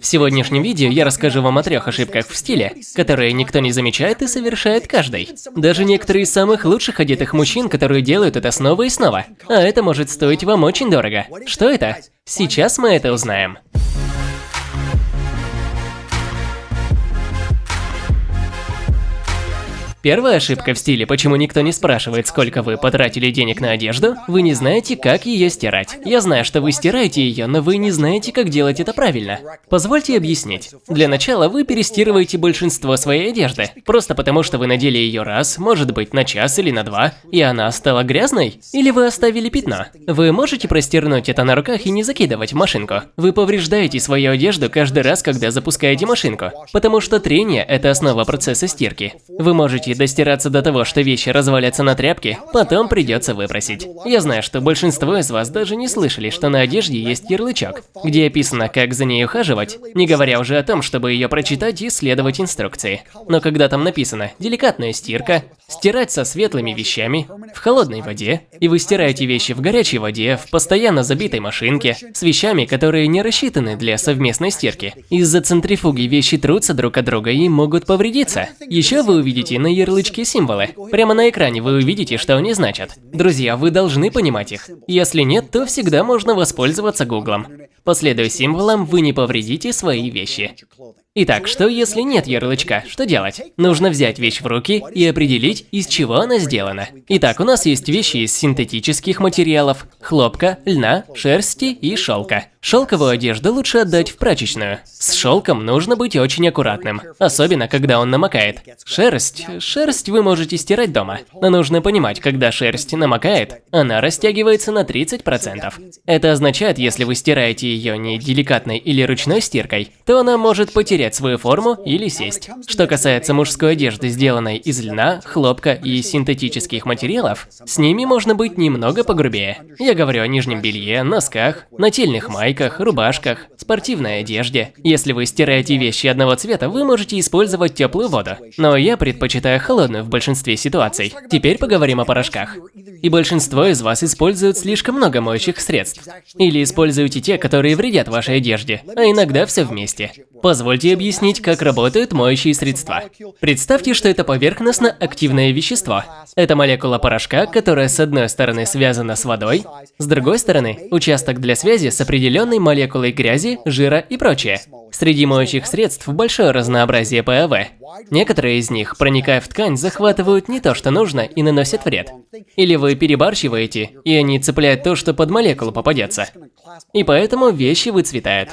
В сегодняшнем видео я расскажу вам о трех ошибках в стиле, которые никто не замечает и совершает каждый. Даже некоторые из самых лучших одетых мужчин, которые делают это снова и снова. А это может стоить вам очень дорого. Что это? Сейчас мы это узнаем. Первая ошибка в стиле, почему никто не спрашивает, сколько вы потратили денег на одежду, вы не знаете, как ее стирать. Я знаю, что вы стираете ее, но вы не знаете, как делать это правильно. Позвольте объяснить. Для начала вы перестирываете большинство своей одежды, просто потому что вы надели ее раз, может быть на час или на два, и она стала грязной? Или вы оставили пятно? Вы можете простернуть это на руках и не закидывать в машинку. Вы повреждаете свою одежду каждый раз, когда запускаете машинку, потому что трение – это основа процесса стирки. Вы можете можете достираться до того, что вещи развалятся на тряпке, потом придется выбросить. Я знаю, что большинство из вас даже не слышали, что на одежде есть ярлычок, где описано, как за ней ухаживать, не говоря уже о том, чтобы ее прочитать и следовать инструкции. Но когда там написано «деликатная стирка», «стирать со светлыми вещами», «в холодной воде», и вы стираете вещи в горячей воде, в постоянно забитой машинке, с вещами, которые не рассчитаны для совместной стирки. Из-за центрифуги вещи трутся друг от друга и могут повредиться. Еще вы увидите на ярлычки символы. Прямо на экране вы увидите, что они значат. Друзья, вы должны понимать их. Если нет, то всегда можно воспользоваться гуглом. Последуя символам, вы не повредите свои вещи. Итак, что если нет ярлычка? Что делать? Нужно взять вещь в руки и определить, из чего она сделана. Итак, у нас есть вещи из синтетических материалов, хлопка, льна, шерсти и шелка. Шелковую одежду лучше отдать в прачечную. С шелком нужно быть очень аккуратным, особенно когда он намокает. Шерсть, шерсть вы можете стирать дома, но нужно понимать, когда шерсть намокает, она растягивается на 30%. Это означает, если вы стираете ее не деликатной или ручной стиркой, то она может потерять свою форму или сесть. Что касается мужской одежды, сделанной из льна, хлопка и синтетических материалов, с ними можно быть немного погрубее. Я говорю о нижнем белье, носках, нательных майках, рубашках, спортивной одежде. Если вы стираете вещи одного цвета, вы можете использовать теплую воду. Но я предпочитаю холодную в большинстве ситуаций. Теперь поговорим о порошках. И большинство из вас используют слишком много моющих средств. Или используете те, которые вредят вашей одежде, а иногда все вместе. Позвольте объяснить, как работают моющие средства. Представьте, что это поверхностно-активное вещество. Это молекула порошка, которая с одной стороны связана с водой, с другой стороны – участок для связи с определенной молекулой грязи, жира и прочее. Среди моющих средств большое разнообразие ПАВ. Некоторые из них, проникая в ткань, захватывают не то, что нужно, и наносят вред. Или вы перебарщиваете, и они цепляют то, что под молекулу попадется. И поэтому вещи выцветают.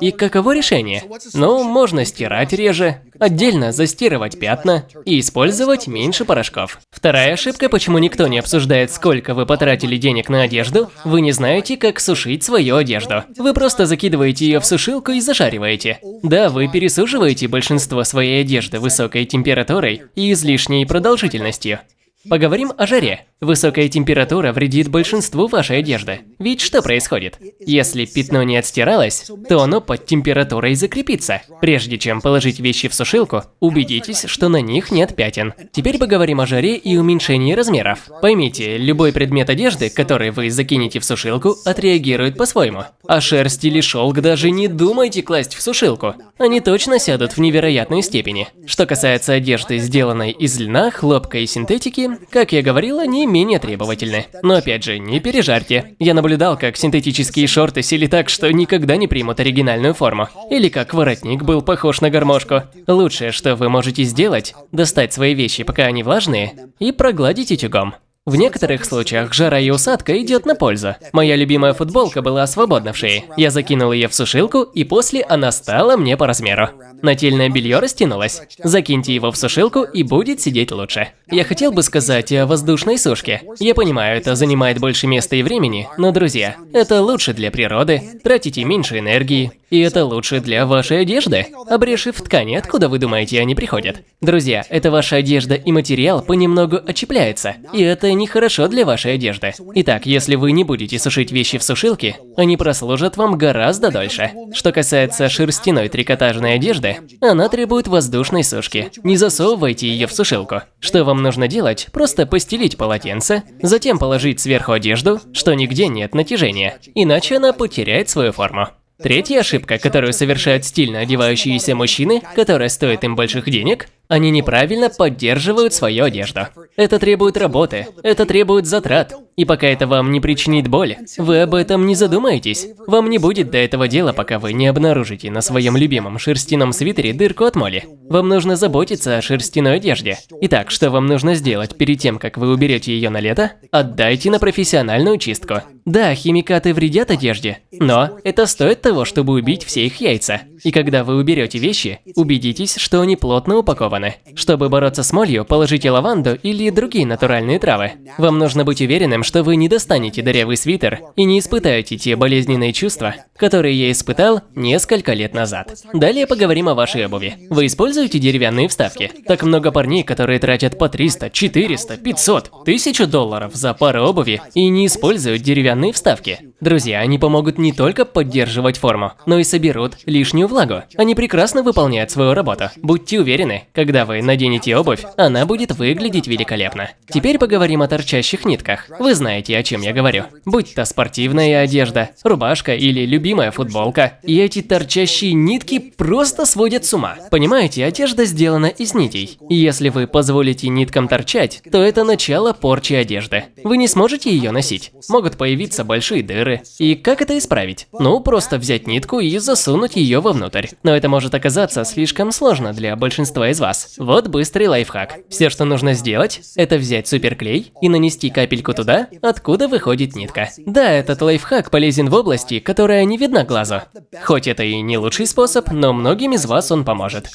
И каково решение? Ну, можно стирать реже, отдельно застирывать пятна и использовать меньше порошков. Вторая ошибка, почему никто не обсуждает, сколько вы потратили денег на одежду, вы не знаете, как сушить свою одежду. Вы просто закидываете ее в сушилку и зашариваете. Да, вы пересушиваете большинство своей одежды высокой температурой и излишней продолжительностью. Поговорим о жаре. Высокая температура вредит большинству вашей одежды. Ведь что происходит? Если пятно не отстиралось, то оно под температурой закрепится. Прежде чем положить вещи в сушилку, убедитесь, что на них нет пятен. Теперь поговорим о жаре и уменьшении размеров. Поймите, любой предмет одежды, который вы закинете в сушилку, отреагирует по-своему. А шерсть или шелк даже не думайте класть в сушилку. Они точно сядут в невероятной степени. Что касается одежды, сделанной из льна, хлопка и синтетики, как я говорил, они менее требовательны. Но опять же, не пережарьте. Я наблюдал, как синтетические шорты сели так, что никогда не примут оригинальную форму. Или как воротник был похож на гармошку. Лучшее, что вы можете сделать, достать свои вещи, пока они влажные, и прогладить утюгом. В некоторых случаях жара и усадка идет на пользу. Моя любимая футболка была свободна в шее. Я закинул ее в сушилку, и после она стала мне по размеру. Нательное белье растянулось. Закиньте его в сушилку, и будет сидеть лучше. Я хотел бы сказать о воздушной сушке. Я понимаю, это занимает больше места и времени, но, друзья, это лучше для природы, тратите меньше энергии, и это лучше для вашей одежды. Обрешив ткани, откуда вы думаете они приходят? Друзья, это ваша одежда и материал понемногу очепляется, и это нехорошо для вашей одежды. Итак, если вы не будете сушить вещи в сушилке, они прослужат вам гораздо дольше. Что касается шерстяной трикотажной одежды, она требует воздушной сушки. Не засовывайте ее в сушилку. Что вам нужно делать? Просто постелить полотенце, затем положить сверху одежду, что нигде нет натяжения, иначе она потеряет свою форму. Третья ошибка, которую совершают стильно одевающиеся мужчины, которая стоит им больших денег, они неправильно поддерживают свою одежду. Это требует работы, это требует затрат. И пока это вам не причинит боль, вы об этом не задумаетесь. Вам не будет до этого дела, пока вы не обнаружите на своем любимом шерстяном свитере дырку от моли. Вам нужно заботиться о шерстяной одежде. Итак, что вам нужно сделать перед тем, как вы уберете ее на лето? Отдайте на профессиональную чистку. Да, химикаты вредят одежде, но это стоит того, чтобы убить все их яйца. И когда вы уберете вещи, убедитесь, что они плотно упакованы. Чтобы бороться с молью, положите лаванду или другие натуральные травы. Вам нужно быть уверенным, что вы не достанете дырявый свитер и не испытаете те болезненные чувства, которые я испытал несколько лет назад. Далее поговорим о вашей обуви. Вы используете деревянные вставки? Так много парней, которые тратят по 300, 400, 500, 1000 долларов за пару обуви и не используют деревянные вставки. Друзья, они помогут не только поддерживать форму, но и соберут лишнюю влагу. Они прекрасно выполняют свою работу. Будьте уверены, когда вы наденете обувь, она будет выглядеть великолепно. Теперь поговорим о торчащих нитках. Вы знаете, о чем я говорю. Будь то спортивная одежда, рубашка или любимая футболка. И эти торчащие нитки просто сводят с ума. Понимаете, одежда сделана из нитей. И если вы позволите ниткам торчать, то это начало порчи одежды. Вы не сможете ее носить. Могут появиться большие дыры. И как это исправить? Ну, просто взять нитку и засунуть ее вовнутрь. Но это может оказаться слишком сложно для большинства из вас. Вот быстрый лайфхак. Все, что нужно сделать, это взять суперклей и нанести капельку туда, откуда выходит нитка. Да, этот лайфхак полезен в области, которая не видна глазу. Хоть это и не лучший способ, но многим из вас он поможет.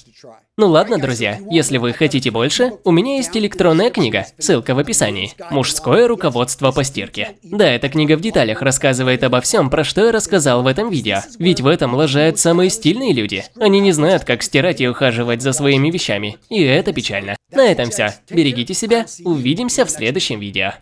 Ну ладно, друзья, если вы хотите больше, у меня есть электронная книга, ссылка в описании. Мужское руководство по стирке. Да, эта книга в деталях рассказывает обо всем, про что я рассказал в этом видео. Ведь в этом лажают самые стильные люди. Они не знают, как стирать и ухаживать за своими вещами. И это печально. На этом все. Берегите себя. Увидимся в следующем видео.